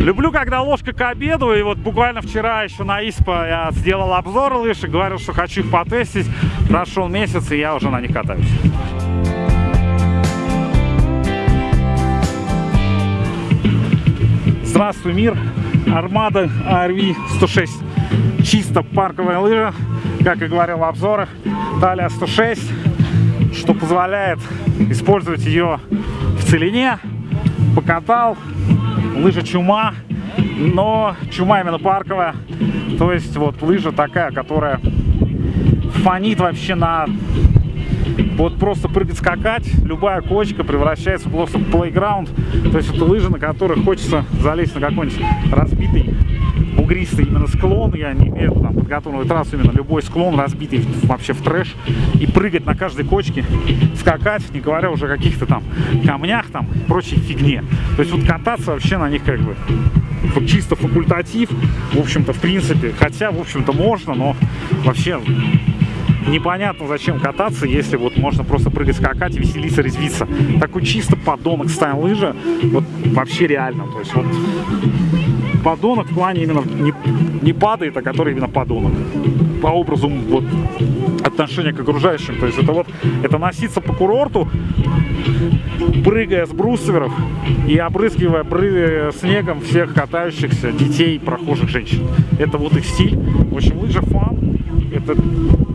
Люблю, когда ложка к обеду, и вот буквально вчера еще на ИСПа я сделал обзор лыж говорил, что хочу их потестить. Прошел месяц, и я уже на них катаюсь. Здравствуй, мир! Армада ARV 106. Чисто парковая лыжа, как и говорил в обзорах. Талия 106, что позволяет использовать ее в целине. Покатал, лыжа чума, но чума именно парковая. То есть вот лыжа такая, которая фонит вообще на вот просто прыгать, скакать, любая кочка превращается просто в плейграунд. То есть это лыжи, на которых хочется залезть на какой-нибудь разбитый бугристый именно склон, я не имею там подготовленную трассу, именно любой склон разбитый вообще в трэш, и прыгать на каждой кочке, скакать, не говоря уже о каких-то там камнях там, прочей фигне. То есть вот кататься вообще на них как бы чисто факультатив, в общем-то, в принципе, хотя, в общем-то, можно, но вообще непонятно зачем кататься, если вот можно просто прыгать, скакать веселиться, резвиться. Такой чисто подонок стайл лыжа, вот вообще реально, то есть вот подонок в плане именно не, не падает, а который именно подонок. По образу вот отношения к окружающим. То есть это вот, это носиться по курорту, прыгая с брусверов и обрызгивая бры снегом всех катающихся детей, прохожих женщин. Это вот их стиль. В общем, лыжа фан. Это,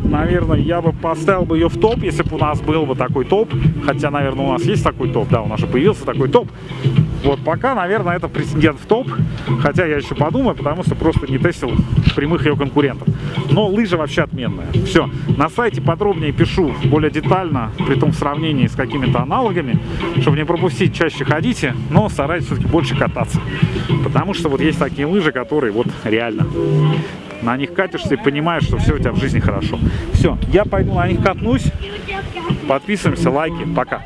наверное, я бы поставил бы ее в топ, если бы у нас был бы такой топ. Хотя, наверное, у нас есть такой топ, да, у нас же появился такой топ. Вот пока, наверное, это претендент в топ, хотя я еще подумаю, потому что просто не тестил прямых ее конкурентов. Но лыжа вообще отменная. Все, на сайте подробнее пишу, более детально, при том в сравнении с какими-то аналогами, чтобы не пропустить, чаще ходите, но старайтесь все-таки больше кататься. Потому что вот есть такие лыжи, которые вот реально на них катишься и понимаешь, что все у тебя в жизни хорошо. Все, я пойду на них катнусь. Подписываемся, лайки, пока.